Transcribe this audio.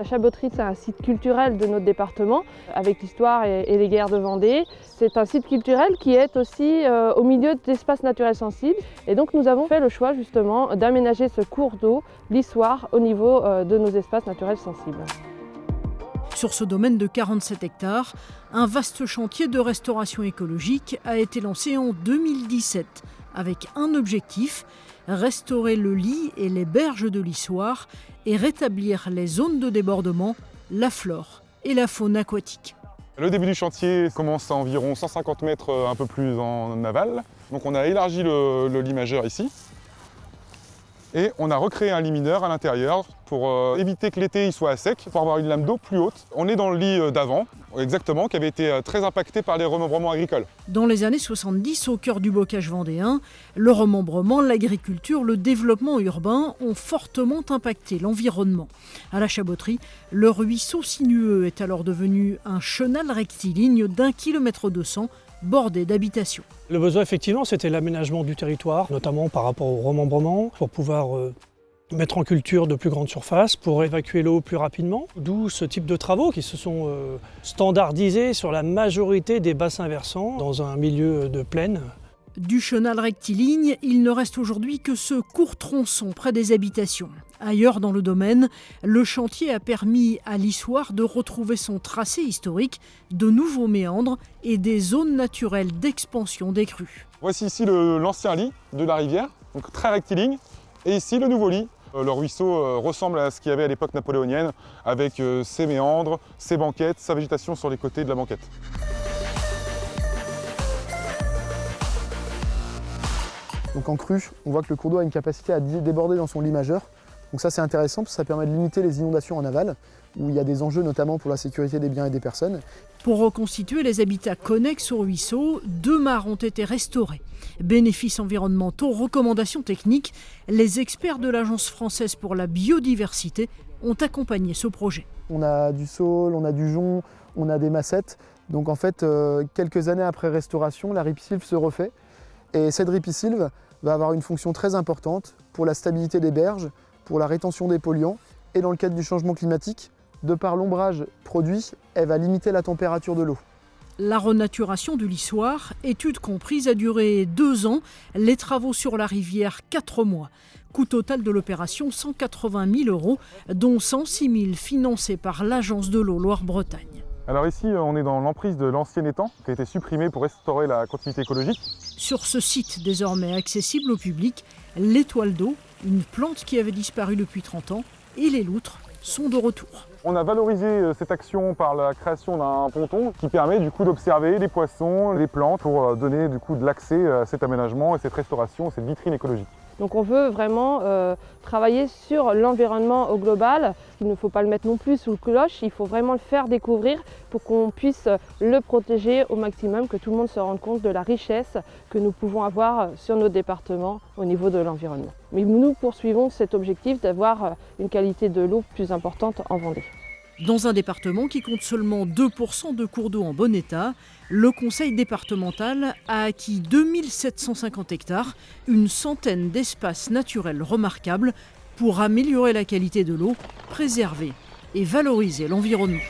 La Chaboterie, c'est un site culturel de notre département, avec l'histoire et, les guerres de Vendée. C'est un site culturel qui est aussi euh, au milieu d'espaces naturels sensibles. Et donc nous avons fait le choix justement d'aménager ce cours d'eau, l'histoire, au niveau euh, de nos espaces naturels sensibles. Sur ce domaine de 47 hectares, un vaste chantier de restauration écologique a été lancé en 2017 avec un objectif, restaurer le lit et les berges de l'Issoire et rétablir les zones de débordement, la flore et la faune aquatique. Le début du chantier commence à environ 150 mètres un peu plus en aval. Donc on a élargi le lit majeur ici et on a recréé un lit mineur à l'intérieur pour euh, éviter que l'été il soit à sec, pour avoir une lame d'eau plus haute. On est dans le lit euh, d'avant, exactement, qui avait été euh, très impacté par les remembrements agricoles. Dans les années 70, au cœur du bocage vendéen, le remembrement, l'agriculture, le développement urbain ont fortement impacté l'environnement. À la Chaboterie, le ruisseau sinueux est alors devenu un chenal rectiligne d'un kilomètre de sang bordé d'habitations. Le besoin, effectivement, c'était l'aménagement du territoire, notamment par rapport au remembrement, pour pouvoir euh, mettre en culture de plus grandes surfaces, pour évacuer l'eau plus rapidement. D'où ce type de travaux qui se sont euh, standardisés sur la majorité des bassins versants dans un milieu de plaine du chenal rectiligne, il ne reste aujourd'hui que ce court tronçon près des habitations. Ailleurs dans le domaine, le chantier a permis à l'Issoire de retrouver son tracé historique, de nouveaux méandres et des zones naturelles d'expansion des crues. Voici ici l'ancien lit de la rivière, donc très rectiligne, et ici le nouveau lit. Euh, le ruisseau euh, ressemble à ce qu'il y avait à l'époque napoléonienne, avec euh, ses méandres, ses banquettes, sa végétation sur les côtés de la banquette. Donc en crue, on voit que le cours d'eau a une capacité à déborder dans son lit majeur. Donc ça c'est intéressant parce que ça permet de limiter les inondations en aval, où il y a des enjeux notamment pour la sécurité des biens et des personnes. Pour reconstituer les habitats connexes au ruisseau, deux mares ont été restaurés. Bénéfices environnementaux, recommandations techniques, les experts de l'Agence française pour la biodiversité ont accompagné ce projet. On a du saule, on a du jonc, on a des massettes. Donc en fait, euh, quelques années après restauration, la ripisylve se refait. Et cette ripisylve va avoir une fonction très importante pour la stabilité des berges, pour la rétention des polluants et dans le cadre du changement climatique, de par l'ombrage produit, elle va limiter la température de l'eau. La renaturation du lissoir, étude comprise, a duré deux ans, les travaux sur la rivière quatre mois. Coût total de l'opération 180 000 euros, dont 106 000 financés par l'Agence de l'eau Loire-Bretagne. Alors ici, on est dans l'emprise de l'ancien étang qui a été supprimé pour restaurer la continuité écologique. Sur ce site désormais accessible au public, l'étoile d'eau, une plante qui avait disparu depuis 30 ans, et les loutres sont de retour. On a valorisé euh, cette action par la création d'un ponton qui permet du coup d'observer les poissons, les plantes pour euh, donner du coup de l'accès à cet aménagement et cette restauration, cette vitrine écologique. Donc on veut vraiment euh, travailler sur l'environnement au global. Il ne faut pas le mettre non plus sous le cloche, il faut vraiment le faire découvrir pour qu'on puisse le protéger au maximum, que tout le monde se rende compte de la richesse que nous pouvons avoir sur nos départements au niveau de l'environnement. Mais nous poursuivons cet objectif d'avoir une qualité de l'eau plus importante en Vendée. Dans un département qui compte seulement 2% de cours d'eau en bon état, le conseil départemental a acquis 2750 hectares, une centaine d'espaces naturels remarquables pour améliorer la qualité de l'eau, préserver et valoriser l'environnement.